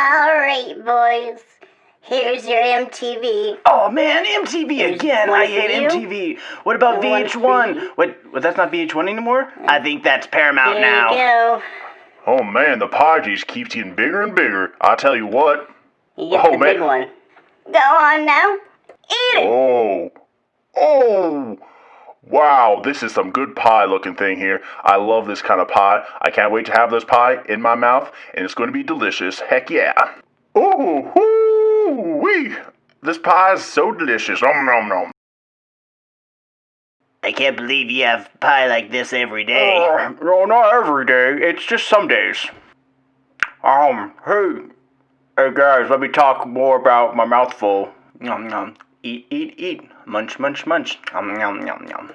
Alright, boys. Here's your MTV. Oh man, MTV There's again! I hate. MTV. What about One VH1? you. What? What? That's not VH1 anymore. I mm. think that's Paramount There now. you go. Oh man, the pie just keeps getting bigger and bigger. I tell you what. You get Oh, the man. big one. Go on now. Eat it. Oh. Oh. Wow, this is some good pie looking thing here. I love this kind of pie. I can't wait to have this pie in my mouth, and it's going to be delicious. Heck yeah. Oh, whoo wee. This pie is so delicious. Nom nom nom. I can't believe you have pie like this every day. Uh, no, not every day. It's just some days. Um, hey, hey guys, let me talk more about my mouthful. Nom nom. Eat, eat, eat. Munch, munch, munch. Nom nom nom nom.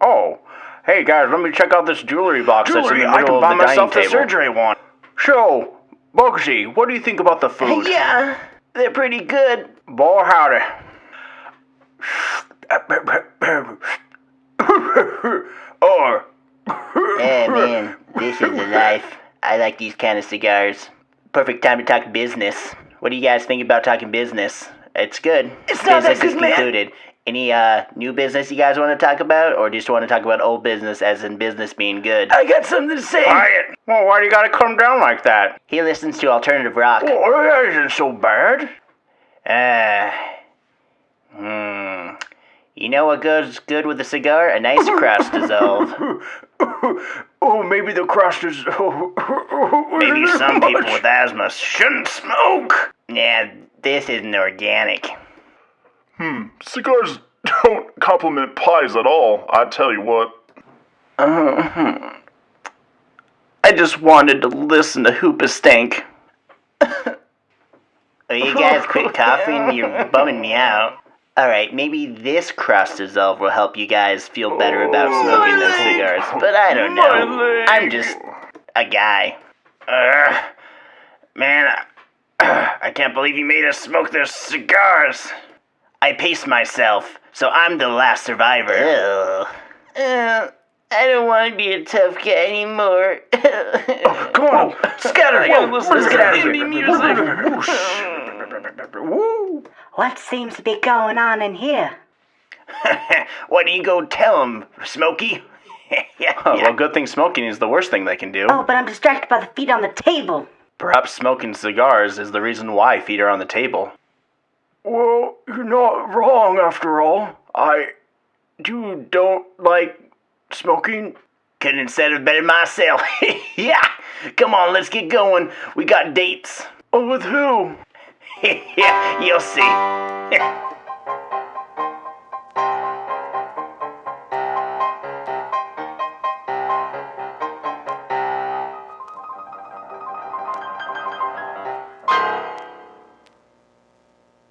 Oh, hey guys, let me check out this jewelry box that's in Jewelry, the I middle can of buy the myself dining the table. surgery one. So, Bugsy, what do you think about the food? Yeah, they're pretty good. Boy, howdy. or. Yeah, man, this is the life. I like these kind of cigars. Perfect time to talk business. What do you guys think about talking business? It's good. It's not that business good, man. is concluded. Any uh new business you guys want to talk about, or just want to talk about old business as in business being good? I got something to say. Quiet. Well, why do you gotta come down like that? He listens to alternative rock. Oh, that isn't so bad. Uh, hmm. You know what goes good with a cigar? A nice crust dissolve. oh, maybe the crust is. maybe some people with asthma shouldn't smoke. Yeah, this isn't organic. Hmm, cigars don't compliment pies at all. I tell you what. Uh-huh. I just wanted to listen to Hoobastank. Oh, you guys quit coughing? You're bumming me out. Alright, maybe this crust dissolve will help you guys feel better about smoking those cigars. But I don't know. I'm just a guy. Uh, man, I, I can't believe you made us smoke those cigars. I paced myself, so I'm the last survivor. Uh, I don't want to be a tough guy anymore. oh, Come on, scatter! Whoa, let's, let's get out of here. Woo. What seems to be going on in here? Why don't you go tell him, Smokey? yeah, Well, good thing smoking is the worst thing they can do. Oh, but I'm distracted by the feet on the table. Perhaps smoking cigars is the reason why feet are on the table. Well, you're not wrong after all. I. You don't like smoking? Couldn't have said it better myself. yeah! Come on, let's get going. We got dates. Oh, with who? yeah, you'll see.